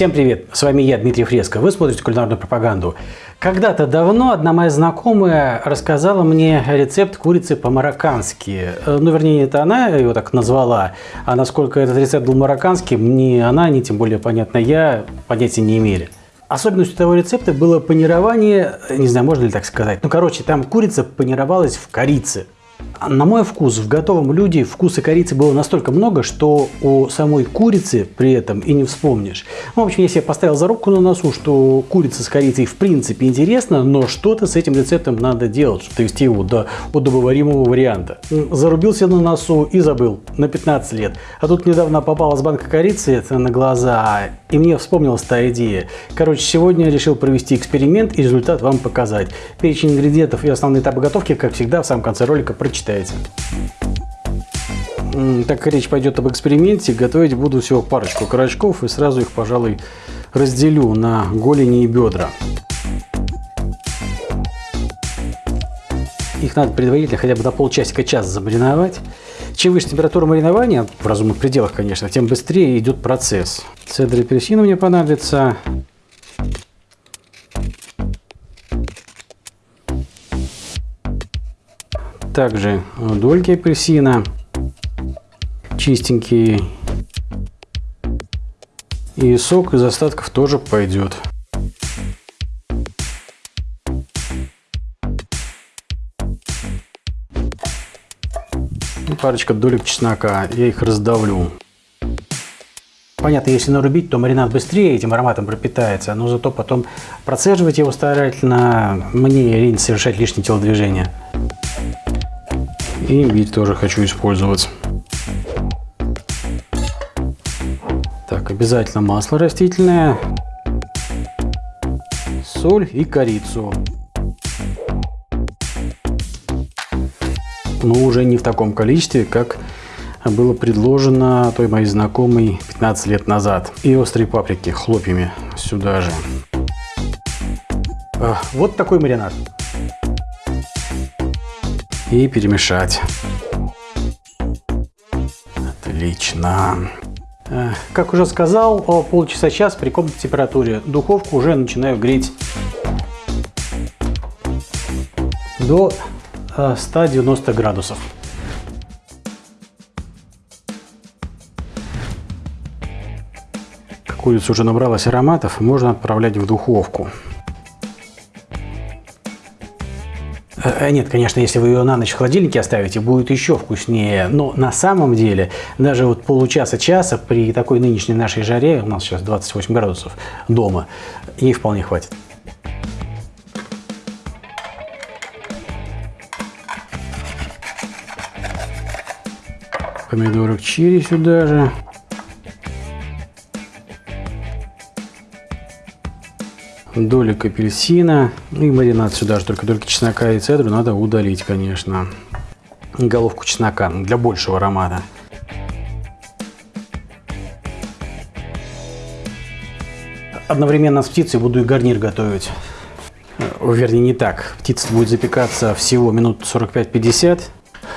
Всем привет! С вами я, Дмитрий Фреско. Вы смотрите кулинарную пропаганду. Когда-то давно одна моя знакомая рассказала мне рецепт курицы по-мароккански. Э, ну, вернее, это она его так назвала. А насколько этот рецепт был марокканским, ни она, ни тем более, понятно, я понятия не имели. Особенностью того рецепта было панирование, не знаю, можно ли так сказать. Ну, короче, там курица панировалась в корице. На мой вкус, в готовом блюде вкуса корицы было настолько много, что у самой курицы при этом и не вспомнишь. Ну, в общем, я себе поставил зарубку на носу, что курица с корицей в принципе интересно, но что-то с этим рецептом надо делать, чтобы довести его до удобоваримого варианта. Зарубился на носу и забыл на 15 лет. А тут недавно попалась банка корицы на глаза, и мне вспомнилась та идея. Короче, сегодня я решил провести эксперимент и результат вам показать. Перечень ингредиентов и основные этапы готовки, как всегда, в самом конце ролика прочитаете. Так как речь пойдет об эксперименте, готовить буду всего парочку карачков и сразу их, пожалуй, разделю на голени и бедра. Их надо предварительно хотя бы до полчасика-час замариновать. Чем выше температура маринования, в разумных пределах, конечно, тем быстрее идет процесс. Цедр апельсина мне понадобится. Также дольки апельсина, чистенькие. И сок из остатков тоже пойдет. парочка долек чеснока. Я их раздавлю. Понятно, если нарубить, то маринад быстрее этим ароматом пропитается, но зато потом процеживать его старательно мне лень совершать лишние телодвижения. И имбирь тоже хочу использовать. Так, обязательно масло растительное, соль и корицу. но уже не в таком количестве, как было предложено той моей знакомой 15 лет назад. И острые паприки хлопьями сюда же. Вот такой маринад. И перемешать. Отлично. Как уже сказал, полчаса-час при комнатной температуре. Духовку уже начинаю греть до 190 градусов. Курица уже набралась ароматов, можно отправлять в духовку. Нет, конечно, если вы ее на ночь в холодильнике оставите, будет еще вкуснее. Но на самом деле, даже вот получаса-часа при такой нынешней нашей жаре, у нас сейчас 28 градусов дома, ей вполне хватит. помидорок черри сюда же. Долик апельсина. Ну и маринад сюда же, только только чеснока и цедру надо удалить, конечно. Головку чеснока для большего аромата. Одновременно с птицей буду и гарнир готовить. Вернее, не так. Птица будет запекаться всего минут 45-50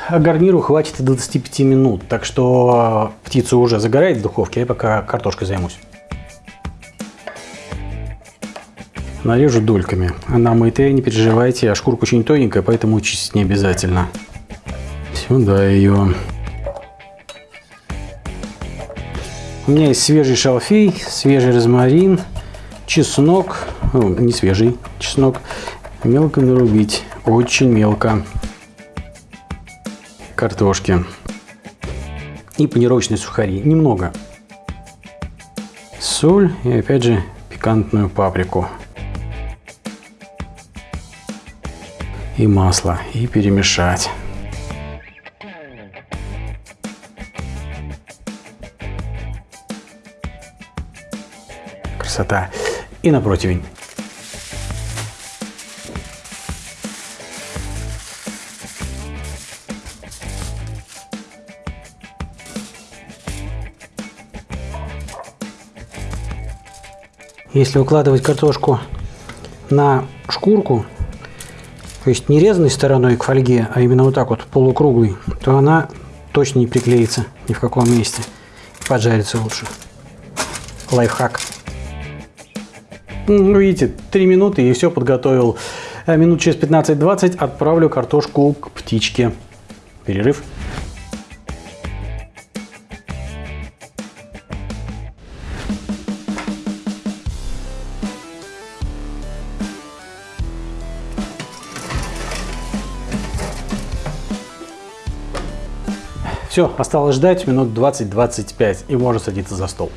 а гарниру хватит и 25 минут, так что птица уже загорает в духовке, а я пока картошкой займусь. Нарежу дольками. Она мытая, не переживайте, а шкурка очень тоненькая, поэтому чистить не обязательно. Сюда ее. У меня есть свежий шалфей, свежий розмарин, чеснок, о, не свежий чеснок, мелко нарубить, очень мелко картошки и панировочные сухари. Немного. Соль и опять же пикантную паприку. И масло. И перемешать. Красота. И на противень. Если укладывать картошку на шкурку, то есть не резанной стороной к фольге, а именно вот так вот полукруглый, то она точно не приклеится ни в каком месте. Поджарится лучше. Лайфхак. Ну, видите, 3 минуты и все подготовил. Э, минут через 15-20 отправлю картошку к птичке. Перерыв. Все, осталось ждать минут 20-25 и можно садиться за стол.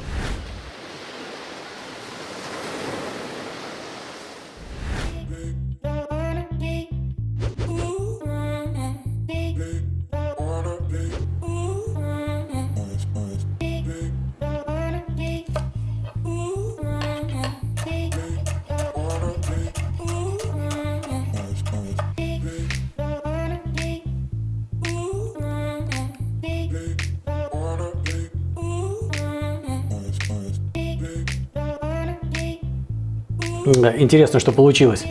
Интересно, что получилось.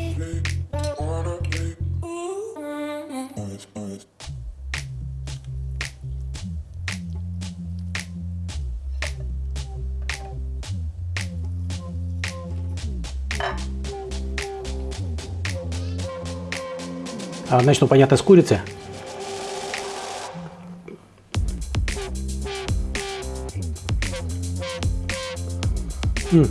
А, начну, понятно, с курицы. М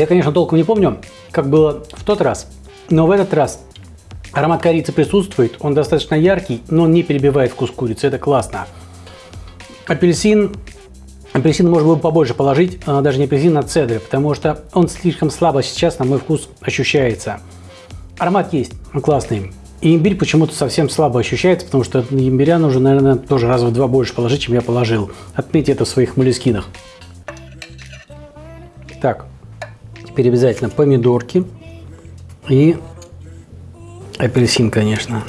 я, конечно, толком не помню, как было в тот раз, но в этот раз аромат корицы присутствует, он достаточно яркий, но не перебивает вкус курицы, это классно. Апельсин, апельсин можно было побольше положить, а даже не апельсин, а цедры, потому что он слишком слабо сейчас на мой вкус ощущается. Аромат есть, он классный. И имбирь почему-то совсем слабо ощущается, потому что имбиря нужно, наверное, тоже раза в два больше положить, чем я положил. Отметьте это в своих молескинах. Так, Теперь обязательно помидорки и апельсин, конечно.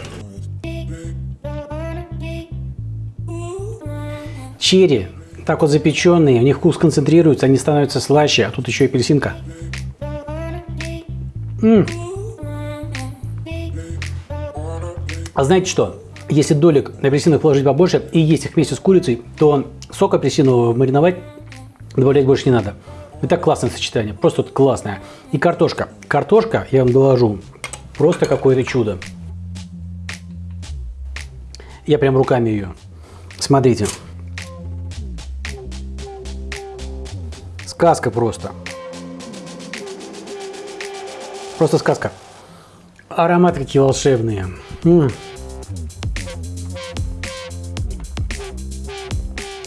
Черри, так вот запеченные, у них вкус концентрируется, они становятся слаще, а тут еще апельсинка. М -м. А знаете что? Если долек апельсинов положить побольше и есть их вместе с курицей, то сок апельсинового мариновать добавлять больше не надо. Это классное сочетание, просто вот классное. И картошка. Картошка, я вам доложу, просто какое-то чудо. Я прям руками ее. Смотрите. Сказка просто. Просто сказка. Ароматы какие волшебные. М -м.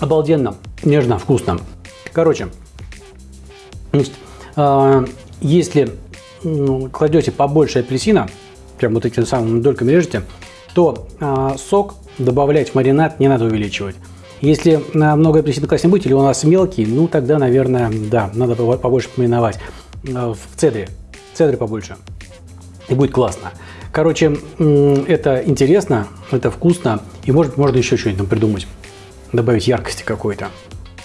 Обалденно, нежно, вкусно. Короче, Значит, а, если ну, кладете побольше апельсина, прям вот этими самыми дольками режете, то а, сок добавлять в маринад не надо увеличивать. Если много апельсина класть не будете, или у нас мелкий, ну тогда, наверное, да, надо побольше помариновать. В цедре, цедре побольше. И будет классно. Короче, это интересно, это вкусно, и может можно еще что-нибудь придумать, добавить яркости какой-то.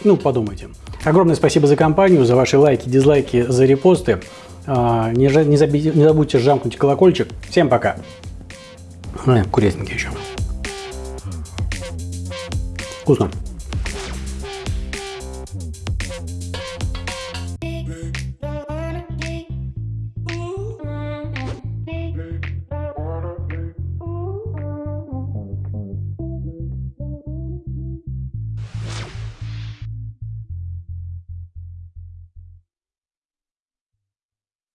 Ну, подумайте. Огромное спасибо за компанию, за ваши лайки, дизлайки, за репосты. А, не, не, забудьте, не забудьте жамкнуть колокольчик. Всем пока. Курятинки еще. Вкусно.